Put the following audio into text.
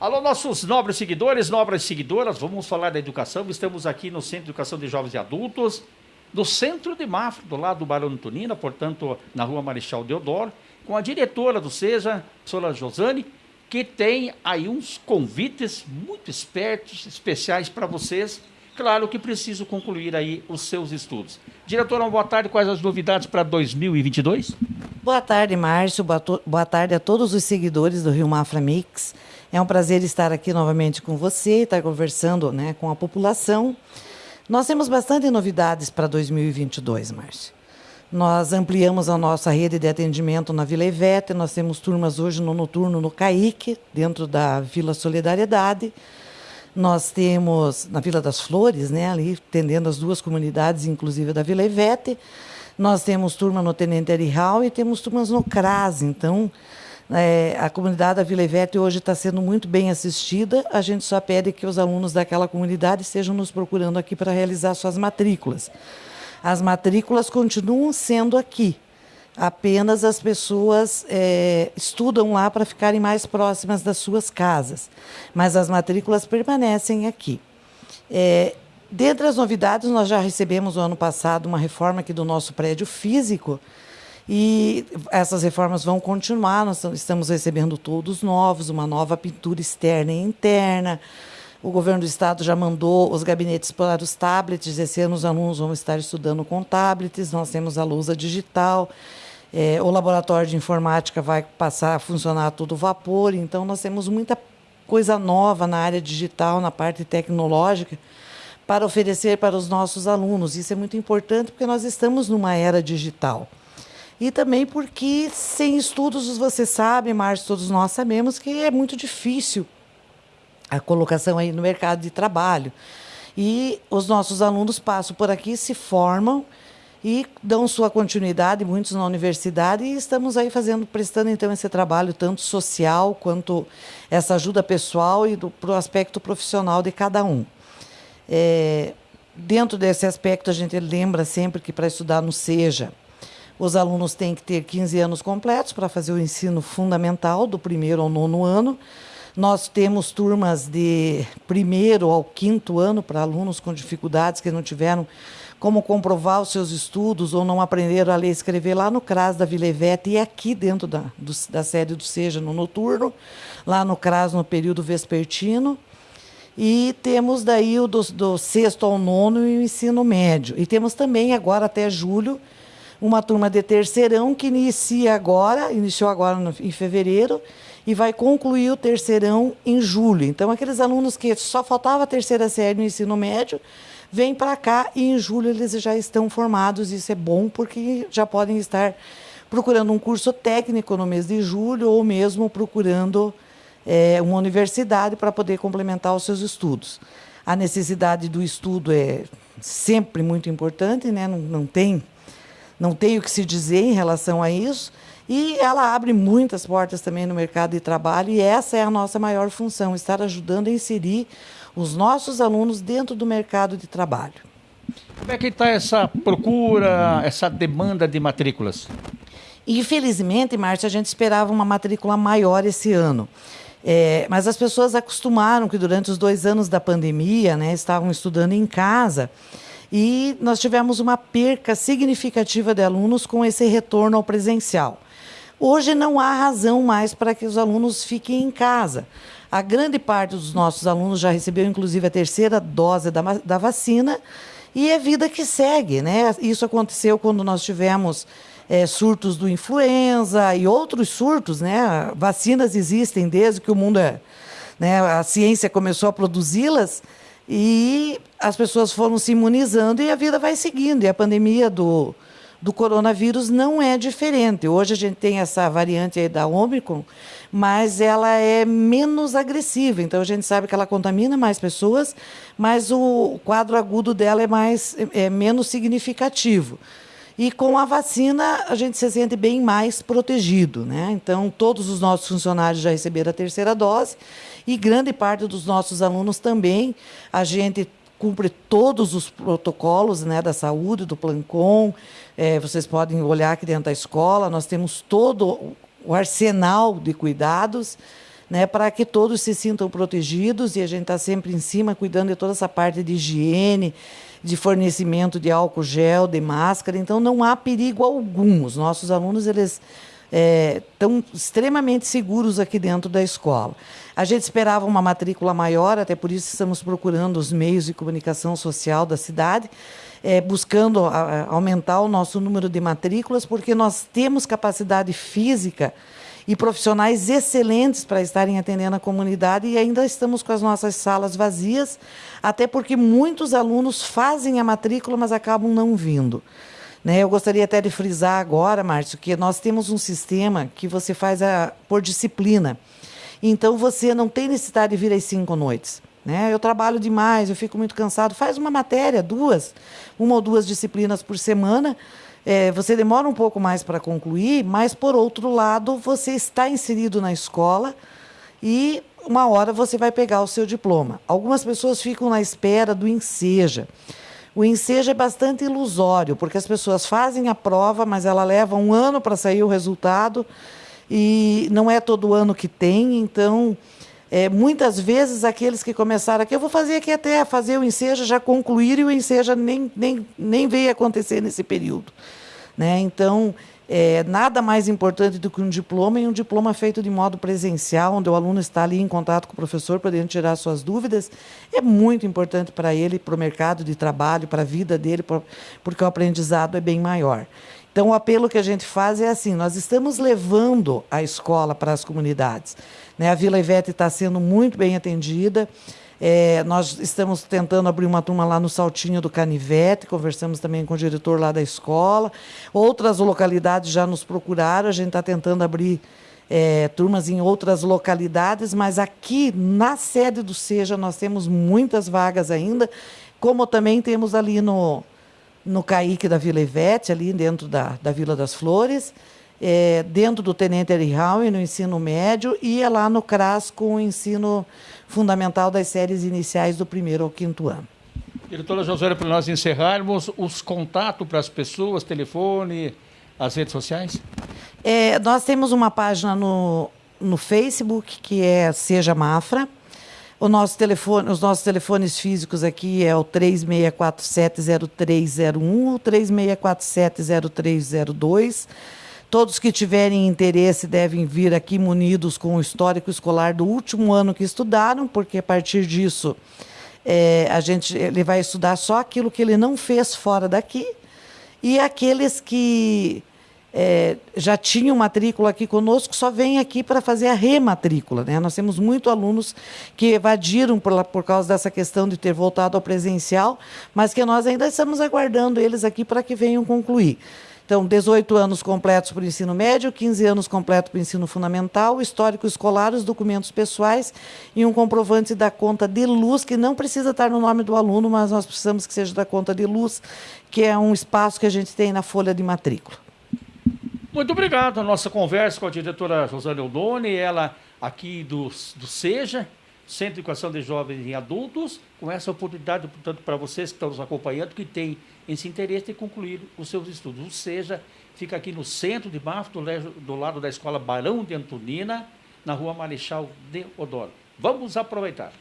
Alô, nossos nobres seguidores, nobres seguidoras, vamos falar da educação. Estamos aqui no Centro de Educação de Jovens e Adultos, do centro de Mafra, do lado do Barão Tunina, portanto, na rua Marechal Deodoro, com a diretora do SEJA, professora Josane, que tem aí uns convites muito espertos, especiais para vocês. Claro que preciso concluir aí os seus estudos. Diretora, uma boa tarde. Quais as novidades para 2022? Boa tarde, Márcio. Boa tarde a todos os seguidores do Rio Mafra Mix. É um prazer estar aqui novamente com você, estar conversando né, com a população. Nós temos bastante novidades para 2022, Márcio. Nós ampliamos a nossa rede de atendimento na Vila Ivete, nós temos turmas hoje no noturno no CAIC, dentro da Vila Solidariedade. Nós temos na Vila das Flores, né, ali atendendo as duas comunidades, inclusive da Vila Ivete. Nós temos turma no Tenente Arihal e temos turmas no CRAS. Então, é, a comunidade da Vila Ivete hoje está sendo muito bem assistida. A gente só pede que os alunos daquela comunidade estejam nos procurando aqui para realizar suas matrículas. As matrículas continuam sendo aqui. Apenas as pessoas é, estudam lá para ficarem mais próximas das suas casas. Mas as matrículas permanecem aqui. É, dentre as novidades, nós já recebemos no ano passado uma reforma aqui do nosso prédio físico e essas reformas vão continuar, nós estamos recebendo todos novos, uma nova pintura externa e interna. O governo do estado já mandou os gabinetes para os tablets. Esse ano os alunos vão estar estudando com tablets. Nós temos a lousa digital. É, o laboratório de informática vai passar a funcionar a todo vapor. Então, nós temos muita coisa nova na área digital, na parte tecnológica, para oferecer para os nossos alunos. Isso é muito importante porque nós estamos numa era digital. E também porque sem estudos, você sabe, Márcio, todos nós sabemos que é muito difícil a colocação aí no mercado de trabalho. E os nossos alunos passam por aqui, se formam e dão sua continuidade, muitos na universidade, e estamos aí fazendo, prestando então esse trabalho tanto social quanto essa ajuda pessoal e para o aspecto profissional de cada um. É, dentro desse aspecto, a gente lembra sempre que para estudar no SEJA, os alunos têm que ter 15 anos completos para fazer o ensino fundamental, do primeiro ao nono ano. Nós temos turmas de primeiro ao quinto ano para alunos com dificuldades que não tiveram como comprovar os seus estudos ou não aprenderam a ler e escrever lá no CRAS da Vila e aqui dentro da, do, da sede do SEJA no noturno, lá no CRAS no período vespertino. E temos daí o do, do sexto ao nono e o ensino médio. E temos também agora até julho uma turma de terceirão que inicia agora, iniciou agora no, em fevereiro, e vai concluir o terceirão em julho. Então, aqueles alunos que só faltava a terceira série no ensino médio, vêm para cá e em julho eles já estão formados. Isso é bom porque já podem estar procurando um curso técnico no mês de julho ou mesmo procurando é, uma universidade para poder complementar os seus estudos. A necessidade do estudo é sempre muito importante, né? não, não tem não tem o que se dizer em relação a isso. E ela abre muitas portas também no mercado de trabalho, e essa é a nossa maior função, estar ajudando a inserir os nossos alunos dentro do mercado de trabalho. Como é que está essa procura, essa demanda de matrículas? Infelizmente, Márcia, a gente esperava uma matrícula maior esse ano. É, mas as pessoas acostumaram que durante os dois anos da pandemia, né, estavam estudando em casa e nós tivemos uma perca significativa de alunos com esse retorno ao presencial. Hoje não há razão mais para que os alunos fiquem em casa. A grande parte dos nossos alunos já recebeu, inclusive, a terceira dose da, da vacina e é vida que segue. Né? Isso aconteceu quando nós tivemos é, surtos do influenza e outros surtos. Né? Vacinas existem desde que o mundo é. Né? A ciência começou a produzi-las e as pessoas foram se imunizando e a vida vai seguindo. E a pandemia do, do coronavírus não é diferente. Hoje a gente tem essa variante aí da Omicron, mas ela é menos agressiva. Então a gente sabe que ela contamina mais pessoas, mas o quadro agudo dela é mais é menos significativo. E com a vacina a gente se sente bem mais protegido, né? Então todos os nossos funcionários já receberam a terceira dose e grande parte dos nossos alunos também. A gente cumpre todos os protocolos né, da saúde, do Plancom. É, vocês podem olhar aqui dentro da escola, nós temos todo o arsenal de cuidados. né, para que todos se sintam protegidos e a gente está sempre em cima cuidando de toda essa parte de higiene, de fornecimento de álcool gel, de máscara, então não há perigo algum. Os nossos alunos eles estão é, extremamente seguros aqui dentro da escola. A gente esperava uma matrícula maior, até por isso estamos procurando os meios de comunicação social da cidade, é, buscando a, aumentar o nosso número de matrículas, porque nós temos capacidade física e profissionais excelentes para estarem atendendo a comunidade e ainda estamos com as nossas salas vazias, até porque muitos alunos fazem a matrícula, mas acabam não vindo. Né? Eu gostaria até de frisar agora, Márcio, que nós temos um sistema que você faz a, por disciplina. Então você não tem necessidade de vir às cinco noites. Né? Eu trabalho demais, eu fico muito cansado. Faz uma matéria, duas, uma ou duas disciplinas por semana é, você demora um pouco mais para concluir, mas, por outro lado, você está inserido na escola e uma hora você vai pegar o seu diploma. Algumas pessoas ficam na espera do enseja. O enseja é bastante ilusório, porque as pessoas fazem a prova, mas ela leva um ano para sair o resultado e não é todo ano que tem, então é, muitas vezes aqueles que começaram aqui, eu vou fazer aqui até fazer o enseja, já concluíram e o enseja nem, nem, nem veio acontecer nesse período. Né? Então, é, nada mais importante do que um diploma e um diploma feito de modo presencial, onde o aluno está ali em contato com o professor, podendo tirar suas dúvidas, é muito importante para ele, para o mercado de trabalho, para a vida dele, porque o aprendizado é bem maior. Então, o apelo que a gente faz é assim: nós estamos levando a escola para as comunidades. Né? A Vila Ivete está sendo muito bem atendida. É, nós estamos tentando abrir uma turma lá no Saltinho do Canivete, conversamos também com o diretor lá da escola. Outras localidades já nos procuraram, a gente está tentando abrir é, turmas em outras localidades, mas aqui na sede do SEJA nós temos muitas vagas ainda, como também temos ali no, no CAIC da Vila Ivete, ali dentro da, da Vila das Flores é, dentro do Tenente Erihauen, no ensino médio, e é lá no CRAS com o ensino fundamental das séries iniciais do primeiro ao quinto ano. Diretora Josué, para nós encerrarmos, os contatos para as pessoas, telefone, as redes sociais? É, nós temos uma página no, no Facebook, que é Seja Mafra. O nosso telefone, os nossos telefones físicos aqui é o 36470301 ou 36470302. Todos que tiverem interesse devem vir aqui munidos com o histórico escolar do último ano que estudaram, porque a partir disso é, a gente, ele vai estudar só aquilo que ele não fez fora daqui. E aqueles que é, já tinham matrícula aqui conosco só vêm aqui para fazer a rematrícula. Né? Nós temos muitos alunos que evadiram por, por causa dessa questão de ter voltado ao presencial, mas que nós ainda estamos aguardando eles aqui para que venham concluir. Então, 18 anos completos para o ensino médio, 15 anos completos para o ensino fundamental, histórico escolar, os documentos pessoais e um comprovante da conta de luz, que não precisa estar no nome do aluno, mas nós precisamos que seja da conta de luz, que é um espaço que a gente tem na folha de matrícula. Muito obrigado. A nossa conversa com a diretora Rosana Eudone, ela aqui do, do SEJA, Centro de Educação de Jovens e Adultos, com essa oportunidade, portanto, para vocês que estão nos acompanhando, que têm esse interesse de concluir os seus estudos. Ou seja, fica aqui no centro de Bafo, do, do lado da Escola Barão de Antonina, na rua Marechal de Odoro. Vamos aproveitar.